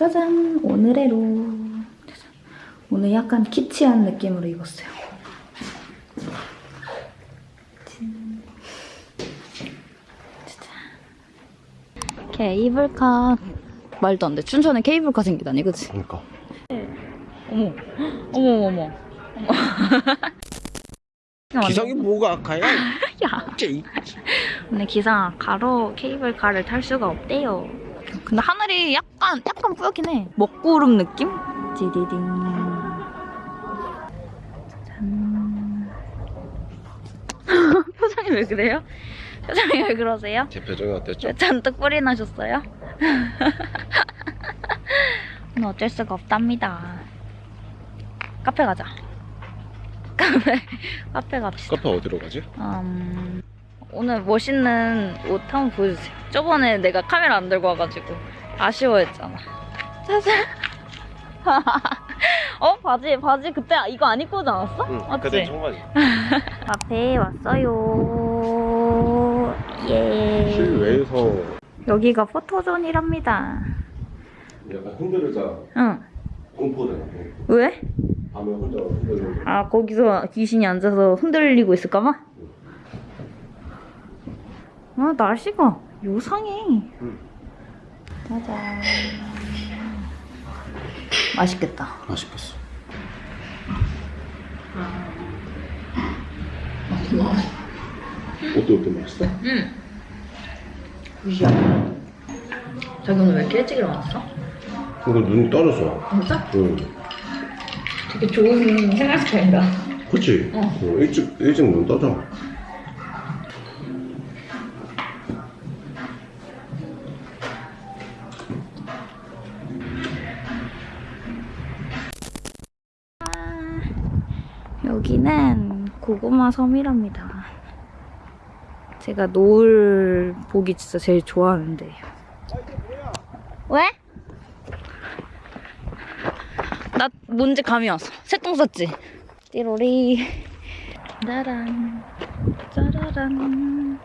짜잔 오늘의 룩 짜잔. 오늘 약간 키치한 느낌으로 입었어요 짠. 짜잔. 케이블카 말도 안 돼 춘천에 케이블카 생기다니 그치? 그러니까 어머 어머 어머 어머 기상이 뭐가 악하야? 야쟤 오늘 기상 가로 케이블카를 탈 수가 없대요. 근데 하늘이 약간 약간 뿌옇긴 해. 먹구름 느낌? 찌디딩. 짠. 표정이 왜 그래요? 표정이 왜 그러세요? 제 표정이 어땠죠? 왜 잔뜩 뿔이 나셨어요? 오늘 어쩔 수가 없답니다. 카페 가자. 카페 카페 갑시다. 카페 어디로 가지? 음, 오늘 멋있는 옷 한번 보여주세요. 저번에 내가 카메라 안 들고 와가지고 아쉬워했잖아. 짜잔. 어 바지 바지 그때 이거 안 입고 오지 않았어? 응 맞지? 그때 청바지 카페에 왔어요. 예. 실외에서 여기가 포토존이랍니다. 약간 흔들자 응. 공포잖아 왜? 밤에 혼자 흔들고 아 거기서 귀신이 앉아서 흔들리고 있을까봐? 아 날씨가 요상해 응. 짜잔 맛있겠다 맛있겠어 어때 어때 맛있어? 응 무시야 자기 오늘 왜 이렇게 일찍 일어났어? 이거 눈이 떨어져 진짜? 응 되게 좋은 생활 스타일이다 그치? 어. 어, 일찍 일찍 눈 떠져 고구마 섬이랍니다. 제가 노을 보기 진짜 제일 좋아하는데. 왜? 나 뭔지 감이 왔어. 새똥 쌌지? 띠로리. 짜란. 짜라란.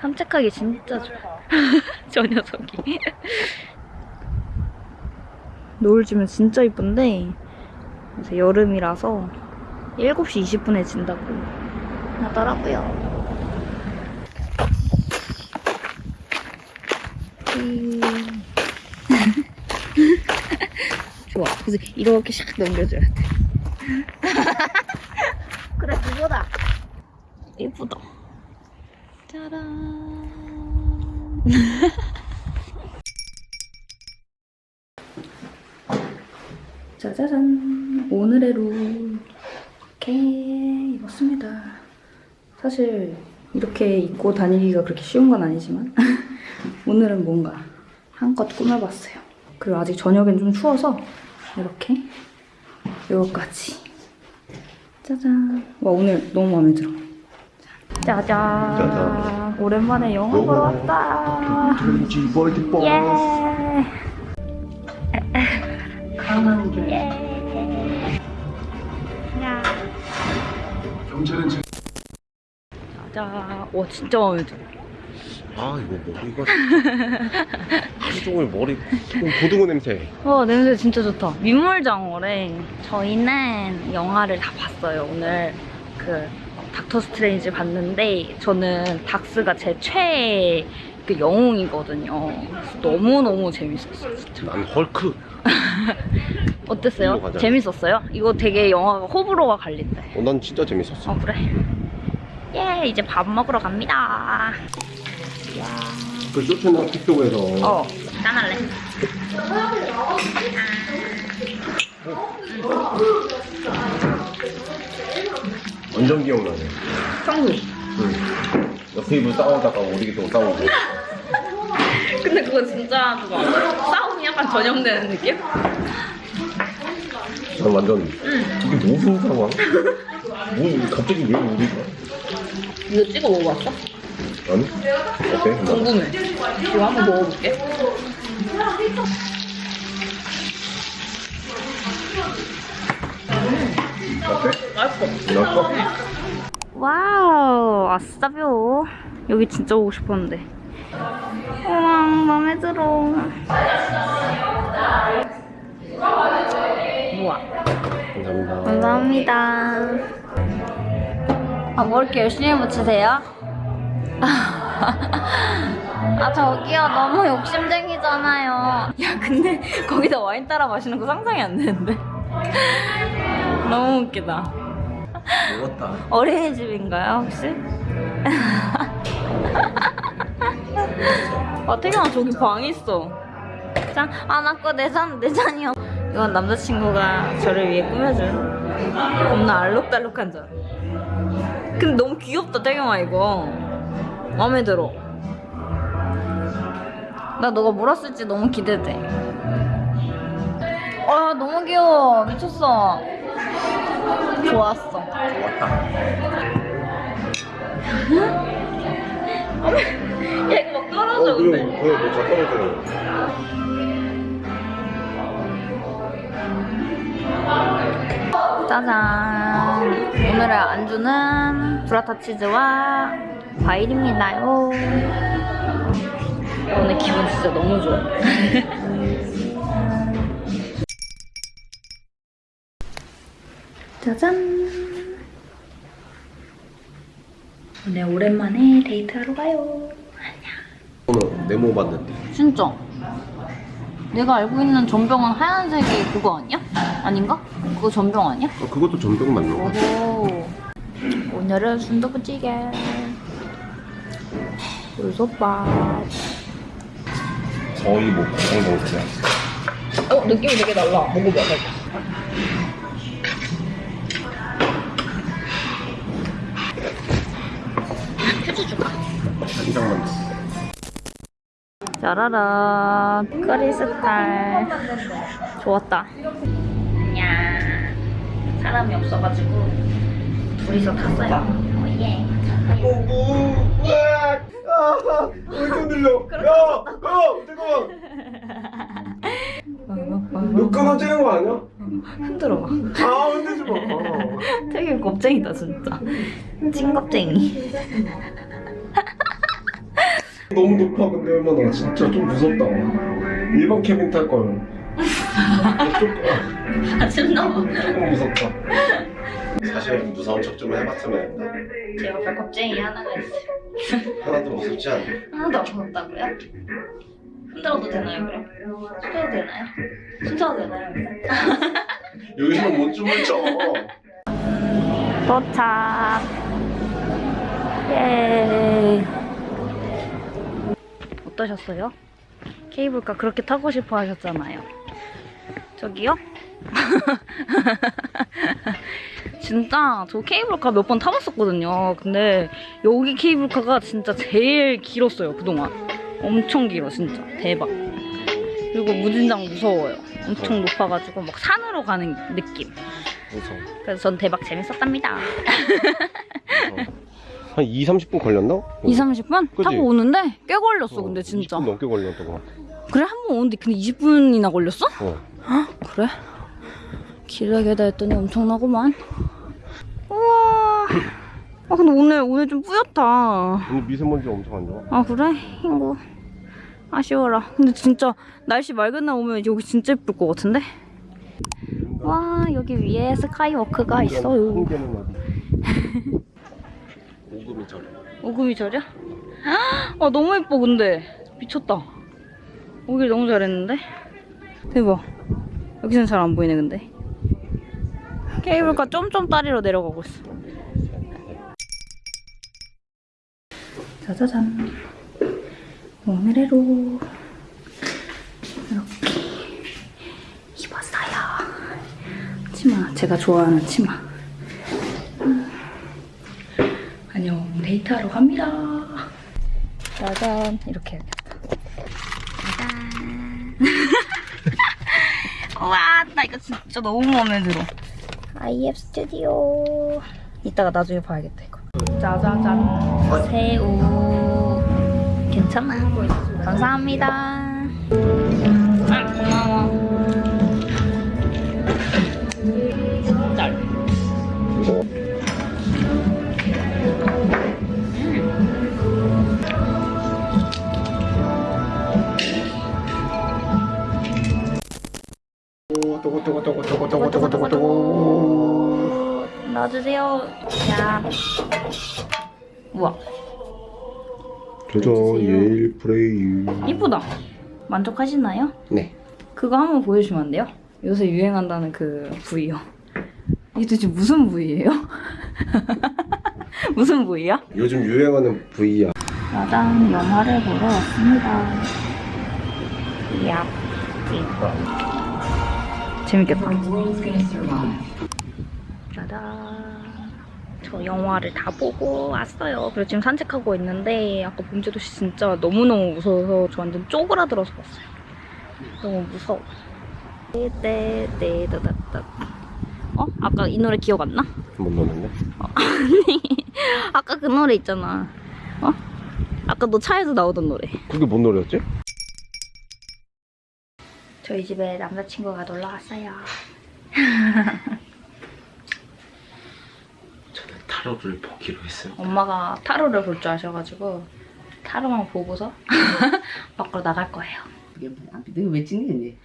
산책하기 진짜 좋아. 저 녀석이. 노을 지면 진짜 이쁜데 여름이라서 7시 20분에 진다고 하더라고요. 음. 좋아. 그래서 이렇게 샥 넘겨줘야 돼. 그래, 그거다. 예쁘다. 짜란. 짜자잔 오늘의 룩 이렇게 입었습니다 사실 이렇게 입고 다니기가 그렇게 쉬운 건 아니지만 오늘은 뭔가 한껏 꾸며봤어요. 그리고 아직 저녁엔 좀 추워서 이렇게 이거까지. 짜잔. 와 오늘 너무 마음에 들어. 짜잔, 짜잔. 오랜만에 영화 보러 왔다. 예. 예. 야. 경찰은 제... 자, 와 진짜 마음에 들어. 아 이거 머리가 하루 종일 머리 고등어 냄새 와 냄새 진짜 좋다. 민물장어래. 저희는 영화를 다 봤어요. 오늘 그 닥터 스트레인지 봤는데 저는 닥스가 제 최애 그 영웅이거든요. 너무너무 재밌었어요. 진짜. 난 헐크 어땠어요? 재밌었어요? 이거 되게 영화가 호불호가 갈린대. 어, 난 진짜 재밌었어 어 그래? 예 이제 밥 먹으러 갑니다. 그 쇼츠나 틱톡에서 어 짠할래? 완전 기억나네 청구. 응. 옆테이블 싸우다가 우리 또 싸우고 근데 그거 진짜 그거 싸움이 약간 전염되는 느낌? 난 완전 이게 무슨 상황? 뭐 갑자기 왜 우리가? 이거 찍어 먹어봤어? 아니? 어때? 궁금해. 이거 한번 먹어볼게. 어때? 맛있어. 맛있어? 와우, 아싸뷰. 여기 진짜 오고 싶었는데. 우와, 맘에 들어. 우와. 감사합니다. 감사합니다. 아, 뭐 이렇게 열심히 붙이세요? 아, 저기요. 너무 욕심쟁이잖아요. 야, 근데 거기다 와인 따라 마시는 거 상상이 안 되는데. 너무 웃기다. 먹었다. 어린이집인가요, 혹시? 아, 태경아, 저기 방 있어. 짠. 아, 나 거 내 잔, 내 잔이요. 이건 남자친구가 저를 위해 꾸며준 겁나 알록달록한 잔. 근데 너무 귀엽다, 태경아, 이거. 마음에 들어. 나 너가 물었을지 너무 기대돼. 아, 너무 귀여워. 미쳤어. 좋았어. 먹었다. 야, 이거 막 떨어져, 근데. 그래, 뭐 잠깐만 짜잔. 오늘의 안주는 브라타 치즈와 과일입니다요. 오늘 기분 진짜 너무 좋아. 짜잔. 오늘 오랜만에 데이트하러 가요. 오늘 네모 봤는데. 진짜. 내가 알고 있는 전병은 하얀색이 그거 아니야? 아닌가? 그거 전병 아니야? 어, 그것도 전병 맞는 거 같아. 오늘은 순두부찌개. 물솥밥. 거의 뭐 고성동태야. 어, 느낌이 되게 달라. 먹어봐, 살짝. 휴지 줄까? 한 장만 더. 짜라란. 크리스탈. 좋았다. 야 사람이 없어가지고 둘이서 탔어요. 어, 예. 아, 왜 흔들려? 야, 야, 뜨거워. 너 끊어지는 거 아니야? 흔들어. 아, 흔들지 마. 아. 되게 겁쟁이다 진짜. 찐겁쟁이. 너무 높아 근데 얼마나 진짜 좀 무섭다. 일반 캐빈 탈 걸. 조금, 아 진짜. 조금 무섭다. 사실 무서운 척 좀 해봤으면. 제 옆에 겁쟁이 하나가 있어요. 하나도 무섭지 않아. 하나도 안 무섭다고요? 흔들어도 되나요 그럼? 흔들어도 되나요? 흔들어도 되나요? 여기서 못 춤을 춰. 도착. 예. 어떠셨어요? 케이블카 그렇게 타고 싶어 하셨잖아요. 저기요? 진짜 저 케이블카 몇 번 타봤었거든요. 근데 여기 케이블카가 진짜 제일 길었어요, 그동안. 엄청 길어, 진짜. 대박. 그리고 무진장 무서워요. 엄청 높아가지고 막 산으로 가는 느낌. 무서워. 그래서 전 대박 재밌었답니다. 한 2, 30분 걸렸나? 2, 30분? 그지? 타고 오는데 꽤 걸렸어, 근데 20분 진짜. 넘게 걸렸던 것 같아. 그래, 한 번 오는데 근데 20분이나 걸렸어? 어. 그래? 기다리다 했더니 엄청나구만. 우와. 아, 근데 오늘, 오늘 좀 뿌옇다. 오늘 미세먼지 엄청 안 좋아. 아, 그래? 흰구. 아쉬워라. 근데 진짜 날씨 맑은 날 오면 여기 진짜 예쁠 것 같은데? 와, 여기 위에 스카이워크가 있어요. 오금이 절. 오금이 절이야? 아 너무 예뻐 근데 미쳤다 오길 너무 잘했는데 대박. 여기서는 잘 안 보이네 근데. 케이블카 점점 다리로 내려가고 있어. 짜자잔. 오늘의로. 이렇게 입었어요. 치마. 제가 좋아하는 치마. 안녕. 데이트하러 갑니다. 짜잔. 이렇게 와, 나 이거 진짜 너무 마음에 들어. IF 스튜디오 이따가 나중에 봐야겠다 이거. 짜자잔. 새우. 괜찮아. 감사합니다 또고또고또고또고또고또고또고또고 넣어주세요. 야. 우와, 저저 예일 프레이 이쁘다. 만족하시나요? 네 그거 한번 보여주시면 안 돼요? 요새 유행한다는 그 부위요. 이게 도대체 무슨 부위예요? 무슨 부위야? 요즘 유행하는 부위야 짜잔, 영화를 보러 왔습니다. 야, 이거. 재밌겠다. 짜잔. 저 영화를 다 보고 왔어요. 그리고 지금 산책하고 있는데 아까 범죄도 씨 진짜 너무너무 무서워서 저 완전 쪼그라들어서 봤어요. 너무 무서워. 떼떼떼다다다. 어? 아까 이 노래 기억 안 나? 못 넣었는데 아까 그 노래 있잖아. 어? 아까 너 차에서 나오던 노래. 그게 뭔 노래였지? 저희 집에 남자친구가 놀러 왔어요. 저는 타로를 보기로 했어요 엄마가 타로를 볼 줄 아셔가지고 타로만 보고서 밖으로 나갈 거예요. 이게 뭐야? 내가 왜 찍니?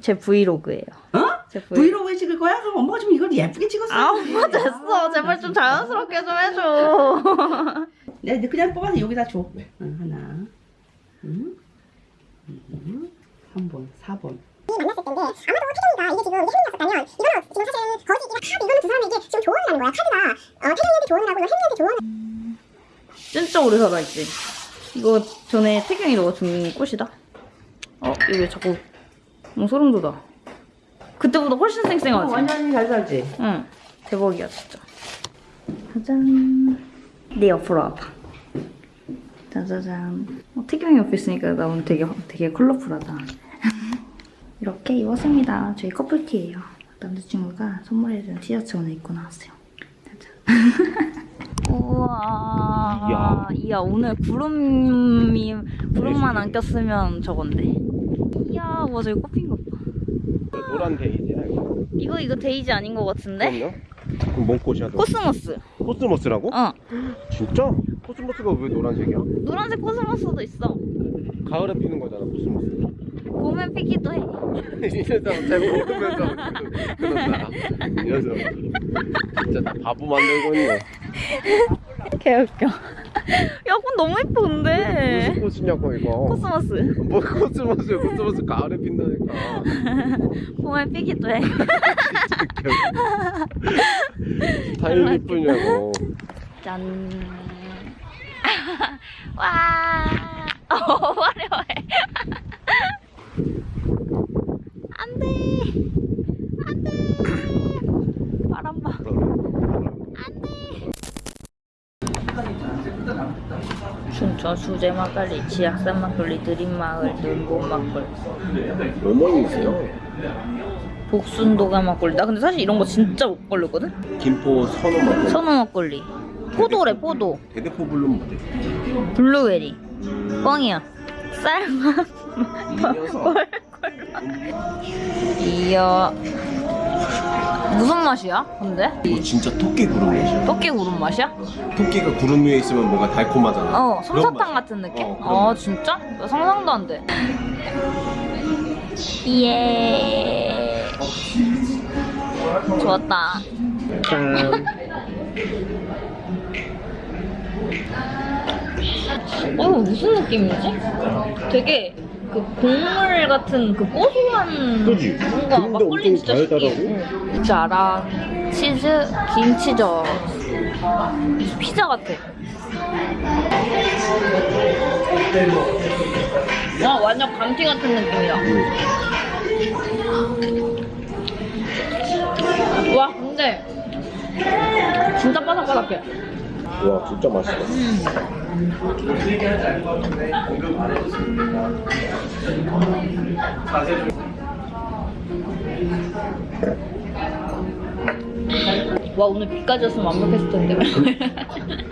제 브이로그예요. 어? 제 브이... 브이로그에 찍을 거야? 그럼 엄마가 좀 이걸 예쁘게 찍었어. 아 엄마 됐어. 제발 좀 자연스럽게 좀 해줘. 내가 그냥 뽑아서 여기다 줘. 응, 하나, 응, 응, 3번, 4번. 만났을 텐데 아마도 태경이가 이게 지금 이게 혜민이었었다면 이거는 지금 사실은 거지 이거 카 이거는 두 사람에게 지금 조언을 하는 거야 카드가 어, 태경이한테 조언을 하고 이거 혜민이한테 조언을 진짜 오래 살아있지. 이거 전에 태경이 너가 준 꽃이다. 어? 왜 자꾸 어, 소름 돋아. 그때보다 훨씬 쌩쌩하지? 완전히 잘 살지? 응. 대박이야, 진짜. 짜잔. 내 옆으로 와봐. 짜자잔. 어, 태경이 옆에 있으니까 나 오늘 되게, 되게 컬러풀하다. 이렇게 입었습니다. 저희 커플티예요. 남자친구가 선물해준 티셔츠 오늘 입고 나왔어요. 우와. 이야. 이야, 오늘 구름이, 구름만 안 꼈으면 저건데. 이야, 와, 저기 꽃핀 것 봐. 노란 데이지야 이거 이거, 이거 데이지 아닌 것 같은데? 그럼요? 그럼 뭔 꽃이야 너? 코스모스. 코스모스라고? 어. 진짜? 코스모스가 왜 노란색이야? 노란색 코스모스도 있어. 가을에 피는 거잖아 코스모스 봄에 피기도 해. 이 녀석 잘 모르면서 그런다 이 녀석 진짜 나 바보 만들고 있네 개웃겨. 야, 그건 너무 예뻐, 근데. 무슨 꽃이냐고 이거 코스모스. 뭐 코스모스 코스모스 가을에 핀다니까 봄에 피기도 해. 타일 이쁘냐고 짠. 와. 어, 화려해. 안 돼. 안 돼. 바람 봐. 춘천 수제 막걸리, 치악산 막걸리, 드림마을, 눈봄 막걸리, 어머니 있어요 복순도가 막걸리. 나 근데 사실 이런 거 진짜 못 걸렸거든? 김포 선호 막걸리 선호 막걸리. 포도래, 포도. 대대포 블루 뭐지? 블루베리. 뻥이야. 쌀맛. 이 녀석 이야. 무슨 맛이야, 근데? 이거 진짜 토끼 구름 맛이야 토끼 구름 맛이야? 토끼가 구름 위에 있으면 뭔가 달콤하잖아 어, 솜사탕 맛. 같은 느낌? 어, 아, 진짜? 나 상상도 안 돼. 예. 좋았다. 어, 무슨 느낌이지? 되게 그 곡물 같은 그 고소한 그지? 뭔가 막걸리 진짜 달달하고? 응. 자랑 치즈 김치젓 피자 같아. 와 완전 감튀 같은 느낌이야. 와 근데 진짜 바삭바삭해. 와 진짜 맛있다 와 오늘 비까지 왔으면 완벽했을 텐데.